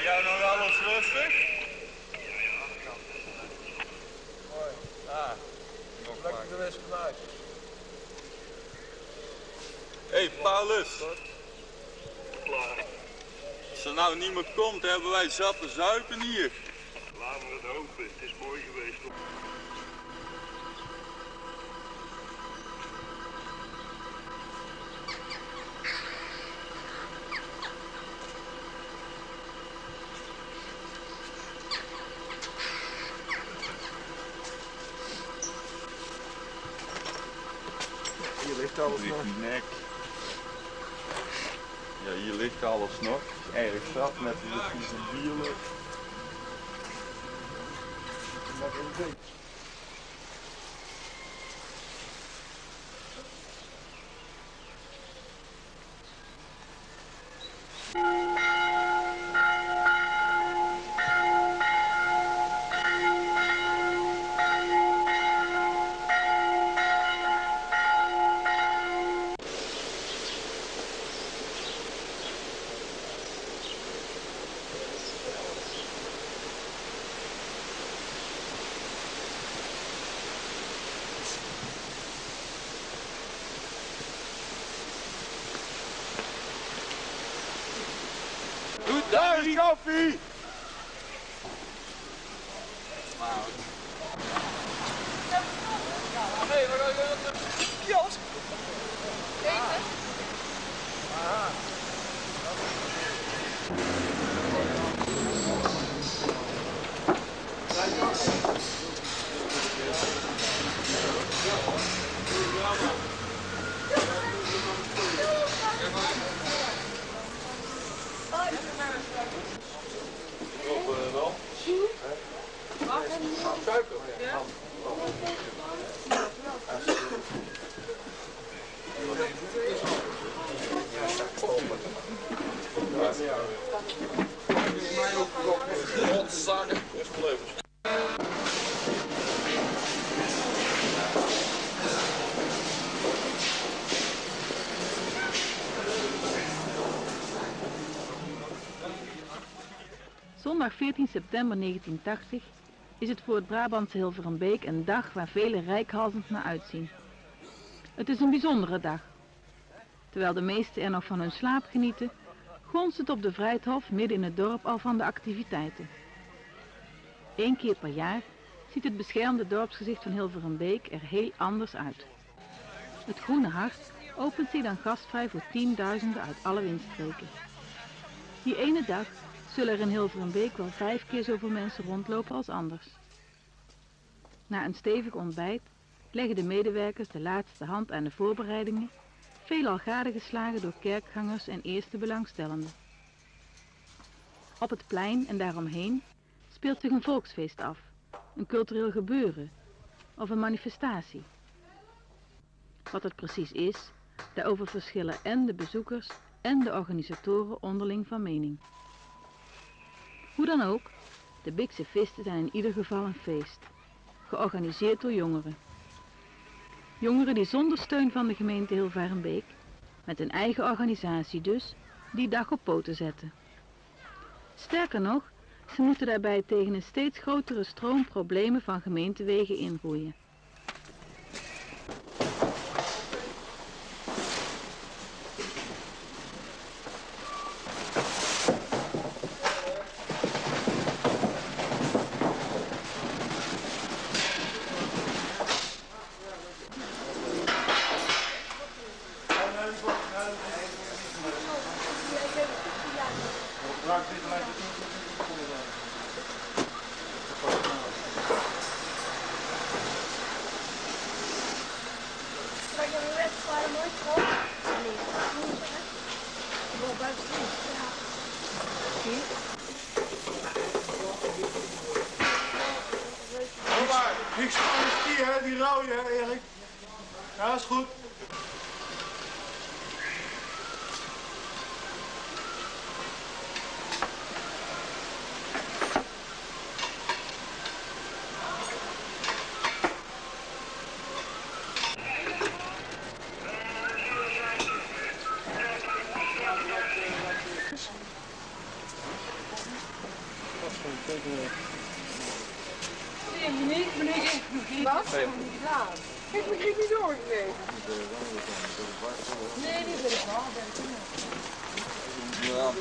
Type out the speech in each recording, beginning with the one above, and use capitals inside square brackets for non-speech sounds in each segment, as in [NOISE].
Jij nog alles rustig? Mooi. Ah, nog Lekker geweest vandaag. Hé hey, Paulus. Als er nou niemand komt, hebben wij zat te zuipen hier. Laten we het hopen. Het is mooi geweest. Hier ligt alles nog. Nek. Ja, hier ligt alles nog. Erg zat met de vieze bielen. Lekker een beetje. Doe daar die koffie! Hey, we gaan naar de kiosk. Suiker. Rotzakken. Is geleverd. Zondag 14 september 1980 is het voor het Brabantse Hilverenbeek een dag waar velen rijkhalsend naar uitzien. Het is een bijzondere dag. Terwijl de meesten er nog van hun slaap genieten, gonst het op de Vrijthof midden in het dorp al van de activiteiten. Eén keer per jaar ziet het beschermde dorpsgezicht van Hilverenbeek er heel anders uit. Het Groene Hart opent zich dan gastvrij voor tienduizenden uit alle windstreken. Die ene dag zullen er in Hilverenbeek wel vijf keer zoveel mensen rondlopen als anders. Na een stevig ontbijt leggen de medewerkers de laatste hand aan de voorbereidingen, veelal gadegeslagen door kerkgangers en eerste belangstellenden. Op het plein en daaromheen speelt zich een volksfeest af, een cultureel gebeuren of een manifestatie. Wat het precies is, daarover verschillen en de bezoekers en de organisatoren onderling van mening. Hoe dan ook, de Bikse Visten zijn in ieder geval een feest, georganiseerd door jongeren. Jongeren die zonder steun van de gemeente Hilvarenbeek, met een eigen organisatie dus, die dag op poten zetten. Sterker nog, ze moeten daarbij tegen een steeds grotere stroom problemen van gemeentewegen inroeien. Maar je hebt het gewoon mooi schoon. Nee, woensdag. hè? Wel buiten Ja. Hoor maar, niks van de stier, hè, die rouw je, hè, Erik. Ja, is goed. Maar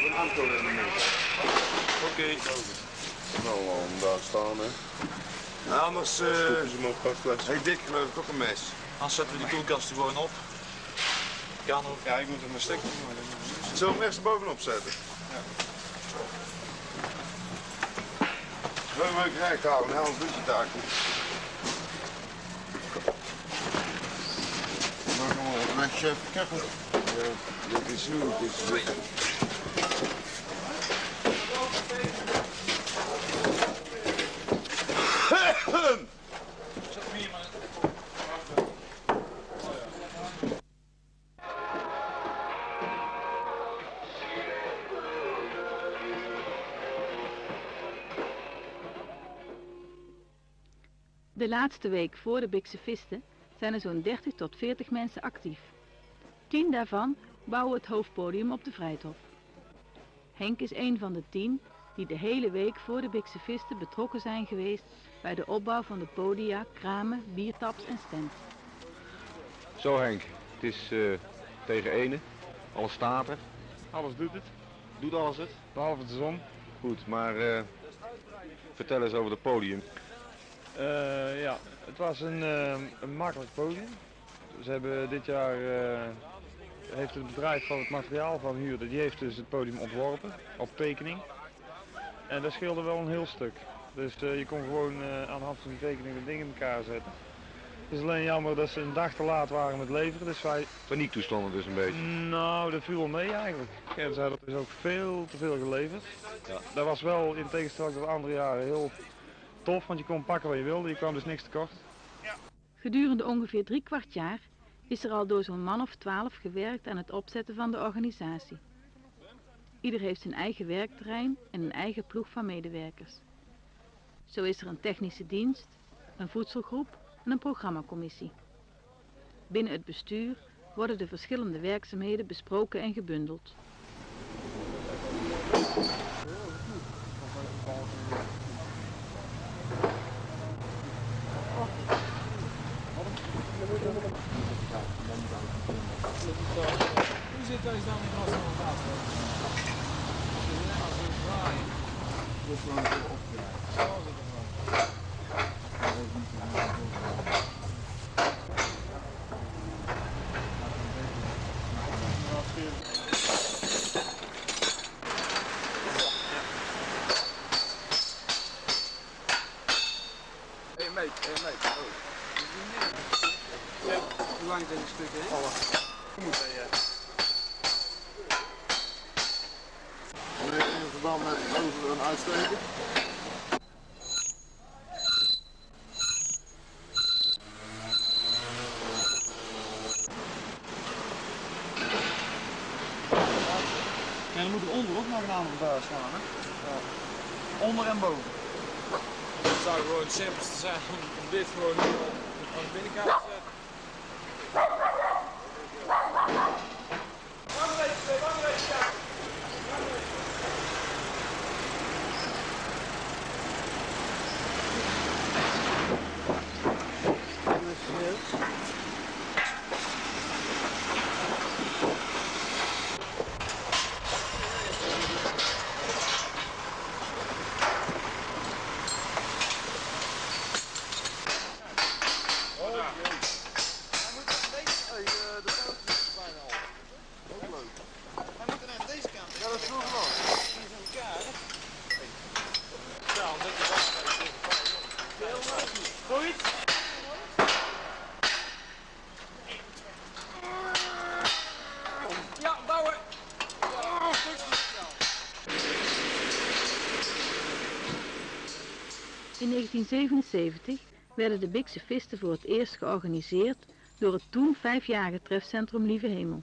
van Anton in de Oké. Nou, om daar staan, hè. Nou, anders ze op pakfles. heeft Dick geloof ik ook een mes. Dan zetten we die koelkast er gewoon op. Kan ook. Ja, ik moet hem maar stekken. Zullen we hem eerst bovenop zetten? Ja. Je hem recht houden, hè? anders doet je het daar niet. Maar chef. Kijk maar. Ja, dit is is... De laatste week voor de Bikse Visten zijn er zo'n 30 tot 40 mensen actief. Tien daarvan bouwen het hoofdpodium op de Vrijthof. Henk is een van de tien die de hele week voor de Bikse Visten betrokken zijn geweest bij de opbouw van de podia, kramen, biertaps en stands. Zo Henk, het is eh, tegen ene. Alles staat er. Alles doet het, Doet alles het? behalve de zon. Goed, maar eh, vertel eens over het podium. Eh, ja, het was een, eh, een makkelijk podium. Ze hebben dit jaar, eh, heeft het bedrijf van het materiaal van huurde, die heeft dus het podium ontworpen op tekening. En dat scheelde wel een heel stuk. Dus eh, je kon gewoon eh, aan de hand van die tekening de dingen in elkaar zetten. Het is alleen jammer dat ze een dag te laat waren met leveren, dus wij... Paniektoestanden dus een beetje. Nou, dat viel wel mee eigenlijk. En ze hadden dus ook veel te veel geleverd. Ja. Dat was wel in tegenstelling tot andere jaren heel tof, want je kon pakken wat je wilde, je kwam dus niks tekort. Gedurende ongeveer drie kwart jaar is er al door zo'n man of twaalf gewerkt aan het opzetten van de organisatie. Ieder heeft zijn eigen werkterrein en een eigen ploeg van medewerkers. Zo is er een technische dienst, een voedselgroep en een programmacommissie. Binnen het bestuur worden de verschillende werkzaamheden besproken en gebundeld. Who's it jest to. Meneer, in verband met over een uitsteken. En dan moeten we onder ook nog een aantal daar staan, hè? Onder en boven. Het zou gewoon het simpelste zijn om dit gewoon aan de binnenkant te zetten. Ja, bouwen! In 1977 werden de Bikse Visten voor het eerst georganiseerd door het toen vijfjarige trefcentrum Lieve Hemel.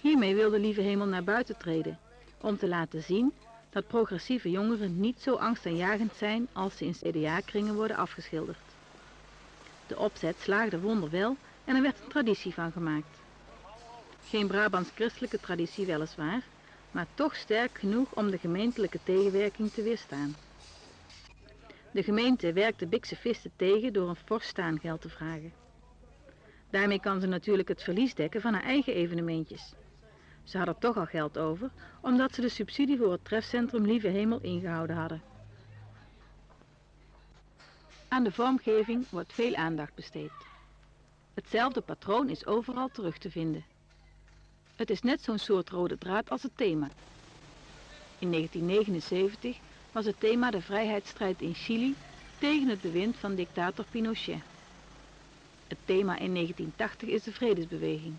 Hiermee wilde Lieve Hemel naar buiten treden, om te laten zien dat progressieve jongeren niet zo angstaanjagend zijn als ze in CDA-kringen worden afgeschilderd. De opzet slaagde wonderwel en er werd een traditie van gemaakt. Geen Brabants christelijke traditie weliswaar, maar toch sterk genoeg om de gemeentelijke tegenwerking te weerstaan. De gemeente werkt de Bikse visten tegen door een fors staangeld te vragen. Daarmee kan ze natuurlijk het verlies dekken van haar eigen evenementjes. Ze hadden toch al geld over, omdat ze de subsidie voor het trefcentrum Lieve Hemel ingehouden hadden. Aan de vormgeving wordt veel aandacht besteed. Hetzelfde patroon is overal terug te vinden. Het is net zo'n soort rode draad als het thema. In 1979 was het thema de vrijheidsstrijd in Chili tegen het bewind van dictator Pinochet. Het thema in 1980 is de vredesbeweging.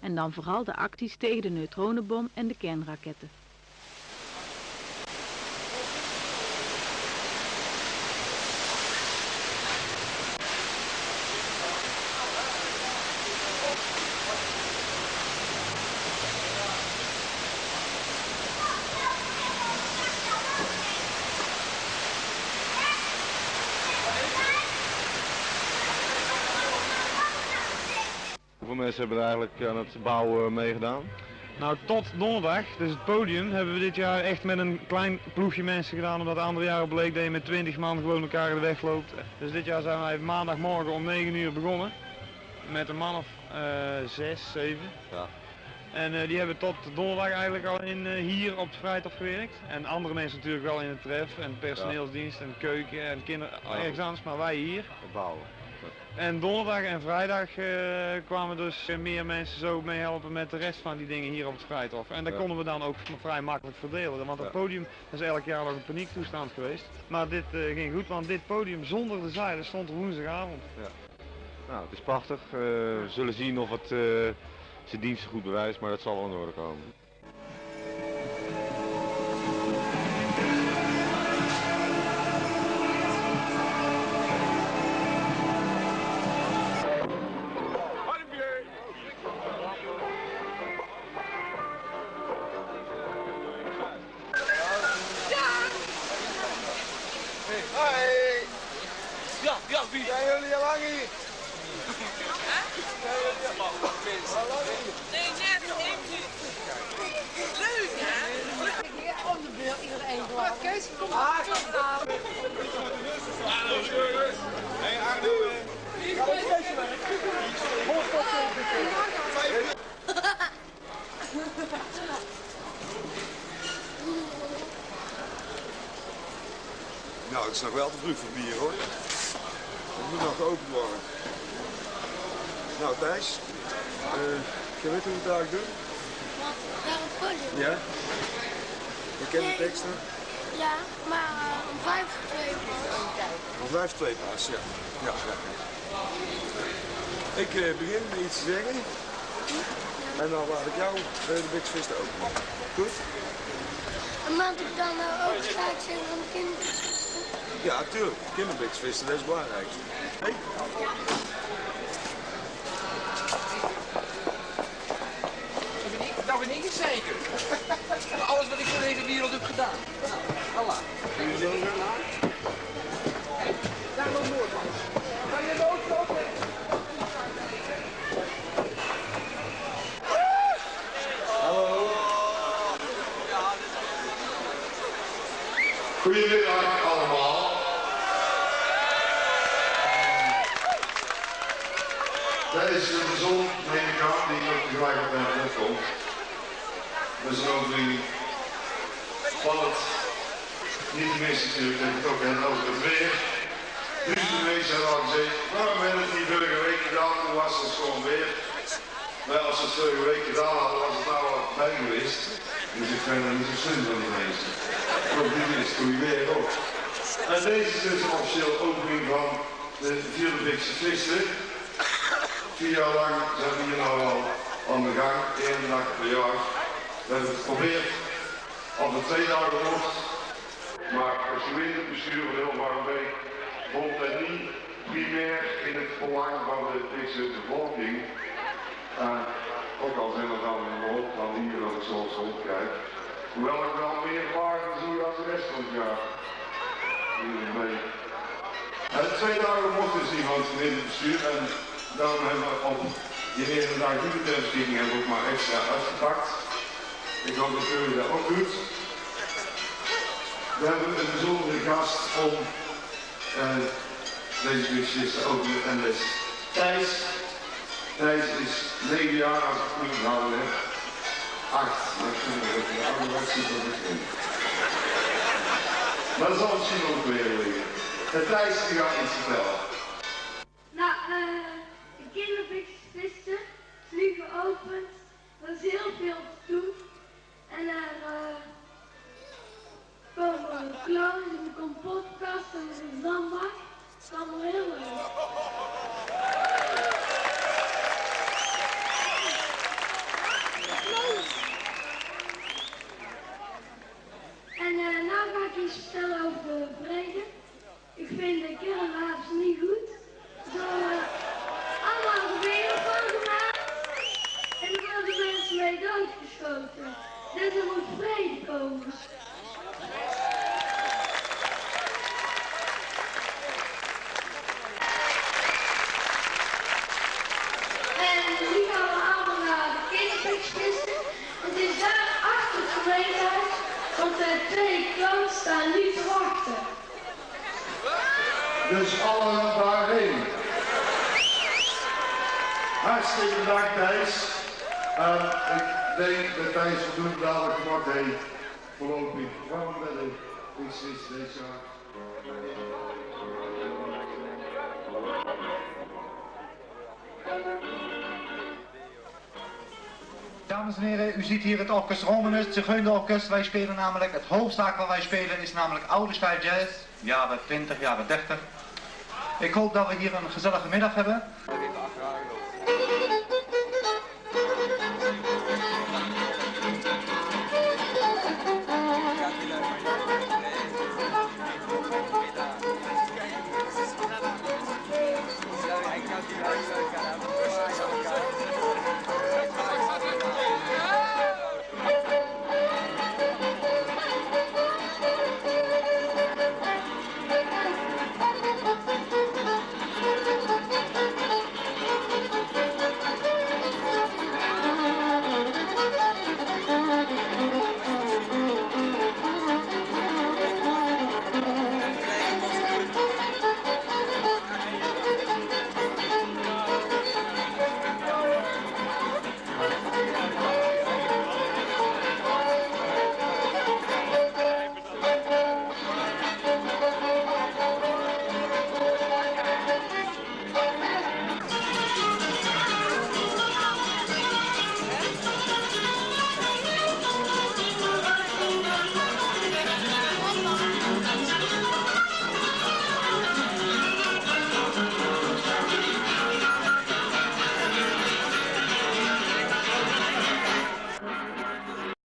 En dan vooral de acties tegen de neutronenbom en de kernraketten. Mensen hebben er eigenlijk aan het bouwen meegedaan? Nou, tot donderdag, dus het podium, hebben we dit jaar echt met een klein ploegje mensen gedaan. Omdat de andere jaren bleek dat je met 20 man gewoon elkaar in de weg loopt. Dus dit jaar zijn wij maandagmorgen om 9 uur begonnen. Met een man of eh 6, 7. Ja. En eh, die hebben tot donderdag eigenlijk al in, eh, hier op het Vrijthof gewerkt. En andere mensen natuurlijk wel in het tref en personeelsdienst en keuken en kinderen Ja. ergens anders, maar wij hier. Bouwen. En donderdag en vrijdag eh, kwamen dus eh, meer mensen zo meehelpen met de rest van die dingen hier op het Vrijthof. En dat Ja. konden we dan ook vrij makkelijk verdelen. Want het Ja. podium is elk jaar nog een paniektoestand geweest. Maar dit eh, ging goed, want dit podium zonder de zeilen stond er woensdagavond. Nou, het is prachtig. We zullen zien of het zijn diensten goed bewijst, maar dat zal wel in orde komen. Is nog wel te vroeg voor bier hoor. Het moet nog geopend worden. Nou Thijs, eh je weet hoe we het eigenlijk doen? Wat? Ja? Je kent de Nee. teksten? Ja, maar uh, om vijf twee uur. Om vijf twee paas, ja. ja, ja. Ik eh, begin met iets te zeggen. En dan laat ik jou eh, de Big Fist openen. Goed? En maand ik dan uh, ook gelijk zijn van de kinderen. Ja, tuurlijk. Kinderbixvisten, dat is belangrijk. Hey. Dat ben ik, zeker. [LAUGHS] Alles wat ik voor deze wereld heb gedaan. Nou, Allah. Daar loopt Noordman. Kan je de auto opnemen? Goedemiddag Tijdens de zon neem ik aan die ook tegelijk op mijn komt. Een overwinning van het niet tenminste natuurlijk, dat het ook en over het weer. Duizenden mensen hebben al gezegd, waarom we het niet vorige week gedaan, toen was het gewoon weer. Maar als we het vorige week gedaan hadden, was het nou al bij geweest. Dus ik ben er niet zo slim van die mensen. Goede weer ook. En deze is dus een officiële opening van de vierde Bikse Visten. Vier jaar lang zijn we hier nou al aan de gang, één dag per jaar. We hebben het geprobeerd op de twee dagen wordt. Maar het gemeentebestuur van Hilvarenbeek vond het niet primair in het belang van de Bikse bevolking. Ook al zijn er dan een hoop van hier dat ik zoals rondkijk. Hoewel ik wel meer vragen zie als de rest van het jaar. Hier mee. Uh, twee dagen mocht dus niet van het gemeentebestuur en daarom hebben we op die die betreffing hebben we ook maar extra uitgepakt. Ik hoop dat jullie dat ook doet. We hebben een bijzondere gast om eh, deze busjes te openen en dat Thijs. Thijs is 9 jaar als ik goed onthouden heb. 8. Dat vind ik ook een ouderwetse begin. Maar dat zal misschien ook weer liggen. En Thijs die gaat iets vertellen. Nou, eh, de kindervisvisten is nu geopend. Er is heel veel te doen. En er eh, komen clowns en een kompotkast en een zandbak. Het is allemaal heel leuk. En eh nou ga ik iets vertellen over de vrede. Ik vind de kernwapens niet goed. Eh, allemaal geweren van gemaakt. En er worden mensen mee doodgeschoten. Dus er moet vrede komen. En nu gaan we allemaal naar de kinderpixvissen. Het is daar achter het gemeentehuis, want de twee clowns staan nu te wachten. Dus allen daarheen. Hartstikke bedankt Thijs. Uh, ik denk dat Thijs voldoende dadelijk gemaakt heeft. Voorlopig. Waarom ben ik? Ik zit deze jaar. Dames en heren, u ziet hier het orkest Romanus, Zigeunerorkest. Wij spelen namelijk, het hoofdzaak wat wij spelen is namelijk oude stijl jazz, jaren 20, jaren 30. Ik hoop dat we hier een gezellige middag hebben.